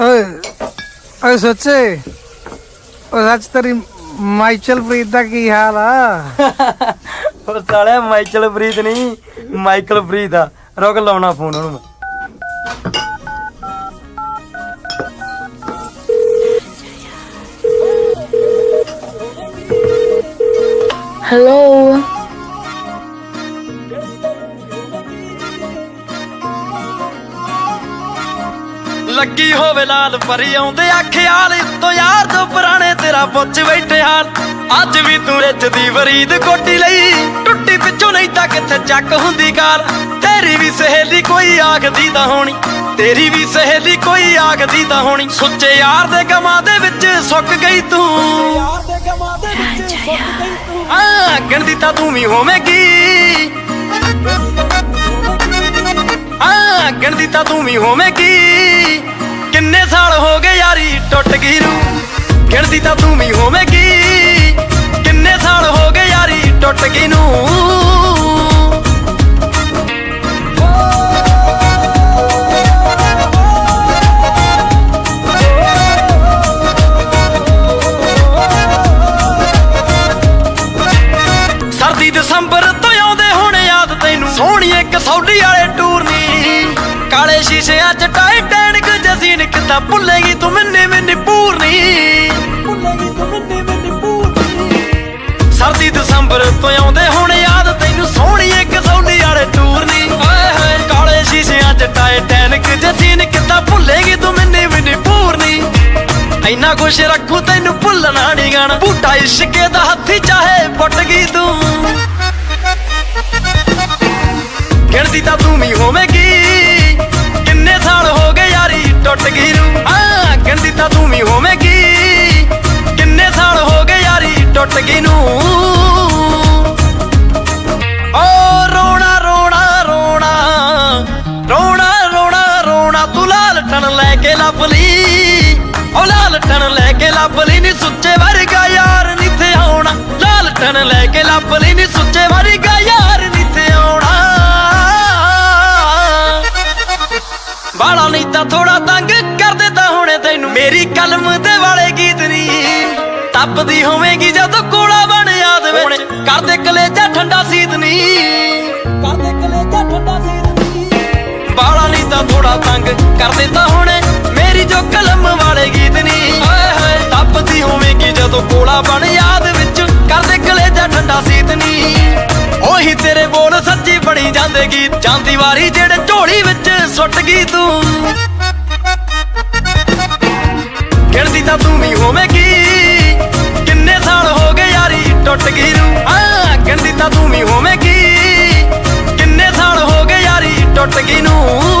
ਓਏ ਓਏ ਸੱਚੇ ਓ ਸੱਚ ਤੇਰੀ ਮਾਈਚਲ ਪ੍ਰੀਤ ਦਾ ਕੀ ਹਾਲ ਆ ਉਹ ਸਾਲਿਆ ਮਾਈਕਲ ਪ੍ਰੀਤ ਨਹੀਂ ਮਾਈਕਲ ਪ੍ਰੀਤ ਆ ਰੁਕ ਲਾਉਣਾ ਫੋਨ ਉਹਨੂੰ ਮੈਂ। Hello. ਲੱਗੀ ਹੋਵੇ ਲਾਲ ਪਰੀ ਆਉਂਦੇ ਆ ਖਿਆਲ ਤੋਂ ਯਾਰ ਤੋਂ ਪੁਰਾਣੇ ਤੇਰਾ ਪੁੱਛ ਬੈਠੇ ਹਾਲ। ਅੱਜ ਵੀ ਤੂੰ ਰਿੱਝ ਦੀ ਵਰੀਦ ਕੋਟੀ ਲਈ ਟੁੱਟੀ ਪਿੱਛੋਂ ਨਹੀਂ ਤਾਂ ਕਿੱਥੇ ਚੱਕ ਹੁੰਦੀ ਗਾਲ ਤੇਰੀ ਵੀ ਸਹੇਲੀ ਕੋਈ ਆਖਦੀ ਤਾਂ ਹੋਣੀ ਤੇਰੀ ਵੀ ਸਹੇਲੀ ਕੋਈ ਆਖਦੀ ਤਾਂ ਹੋਣੀ। ਸੁੱਚੇ ਯਾਰ ਦੇ ਗਮਾਂ ਦੇ ਵਿੱਚ ਸੁੱਕ ਗਈ ਤੂੰ। ਯਾਰ ਦੇ ਗਮਾਂ ਦੇ ਵਿੱਚ ਸੁੱਕ ਗਈ ਤੂੰ। ਆ ਗਿਣਦੀ ਤਾਂ ਤੂੰ ਵੀ ਹੋਵੇਂਗੀ। ਆ ਗਿਣਦੀ ਤਾਂ ਤੂੰ ਵੀ ਹੋਵੇਂਗੀ ਕਿੰਨੇ ਸਾਲ ਹੋ ਗਏ ਯਾਰੀ ਟੁੱਟ ਗਈ ਰੂ ਗਿਣਦੀ ਤਾਂ ਤੂੰ ਵੀ ਹੋਵੇਂਗੀ ਕਿੰਨੇ ਸਾਲ ਹੋ ਗਏ ਯਾਰੀ ਟੁੱਟ ਗਈ ਨੂੰ? ਸਰਦੀ ਦਸੰਬਰ ਤੋਂ ਆਉਂਦੇ ਹੁਣ ਯਾਦ ਤੈਨੂੰ। ਸੋਹਣੀ ਇੱਕ ਸੌਡੀ ਵਾਲੇ ਟੂਰ ਕਾਲੇ ਸ਼ੀਸ਼ਿਆਂ ਚ ਟਾਈਟੈਨਿਕ ਜਸੀਨ ਕਿਤਾ ਭੁੱਲੇਗੀ ਤੂੰ ਮੈਨੇ ਮੈਨੇ ਪੂਰਨੀ। ਭੁੱਲੇਗੀ ਤੂੰ ਮੈਨੇ ਮੈਨੇ ਪੂਰਨੀ। ਸਰਦੀ ਦਸੰਬਰ ਤੋਂ ਆਉਂਦੇ ਹੁਣ ਯਾਦ, ਤੈਨੂੰ ਸੋਹਣੀ ਇੱਕ ਸੌਡੀ ਵਾਲੇ ਟੂਰ ਨੀ ਓਏ ਹੋਏ, ਕਾਲੇ ਸ਼ੀਸ਼ਿਆਂ ਚ ਟਾਈਟੈਨਿਕ ਜਸੀਨ ਕਿਤਾ ਭੁੱਲੇਗੀ ਤੂੰ ਮੈਨੇ ਮੈਨੇ ਪੂਰਨੀ। ਇੰਨਾ ਕੁਛ ਰੱਖੂ ਤੈਨੂੰ ਭੁੱਲਣਾ ਨਹੀਂ ਗਾਣਾ। ਬੂਟਾ ਇਸ਼ਕੇ ਦਾ ਹੱਥੀ ਚਾਹੇ ਪੁੱਟ ਗਈ ਤੂੰ। ਗਿਣਦੀ ਤਾਂ ਤੂੰ ਵੀ ਹੋਵੇਂਗੀ। ਯਾਰੀ ਨੂੰ। ਓ ਰੋਣਾ ਰੋਣਾ ਰੋਣਾ ਰੋਣਾ ਰੋਣਾ ਰੋਣਾ, ਤੂੰ ਲਾਲ ਟਣ ਲੈ ਕੇ ਲੱਭ ਲਈ। ਓ ਲਾਲ ਟਣ ਲੈ ਕੇ ਲੱਭ ਲਈ, ਨੀ ਸੁੱਚੇ ਵਰਗਾ ਯਾਰ ਨੀਥੇ ਆਉਣਾ। ਲਾਲ ਟਣ ਲੈ ਕੇ ਲੱਭ ਲਈ, ਨੀ ਸੁੱਚੇ ਵਰਗਾ ਯਾਰ ਨੀਥੇ ਆਉਣਾ। ਬਾਲਾ ਨਹੀਂ ਤਾਂ ਥੋੜਾ ਤੰਗ ਕਰ ਦਿੱਤਾ ਹੁਣੇ ਤੈਨੂੰ। ਮੇਰੀ ਕਲਮ ਤੇ ਵਾਲੇ ਗੀਤ ਤਪਦੀ ਹੋਵੇਗੀ ਜਦੋਂ ਕੋਲਾ ਬਣ ਯਾਦ ਵਿੱਚ। ਕਰਦੇ ਕਲੇਜਾ ਠੰਡਾ ਸੀਤ ਨੀ। ਕਰਦੇ ਕਲੇਜਾ ਠੰਡਾ ਸੀਤ ਨੀ। ਬਾਲਾ ਨਹੀਂ ਤਾਂ ਥੋੜਾ ਤੰਗ ਕਰਦੇ ਤਾਂ ਹੁਣੇ ਮੇਰੀ ਜੋ ਕਲਮ ਵਾਲੇ ਗੀਤ ਨੀ। ਹਾਏ ਹਾਏ ਤਪਦੀ ਹੋਵੇਗੀ ਜਦੋਂ ਕੋਲਾ ਬਣ ਯਾਦ ਵਿੱਚ। ਕਰਦੇ ਕਲੇਜਾ ਠੰਡਾ ਸੀਤ ਨੀ। ਉਹੀ ਤੇਰੇ ਬੋਲ ਸੱਚੀ ਬਣੀ ਜਾਂਦੇ ਗੀਤ। ਜਾਂਦੀ ਵਾਰੀ ਜਿਹੜੇ ਝੋਲੀ ਵਿੱਚ ਸੁੱਟ ਗਈ ਤੂੰ। ਗਿਣਦੀ ਤਾਂ ਤੂੰ ਵੀ ਹੋਵੇਂ ಕೆಳಗಿನೂ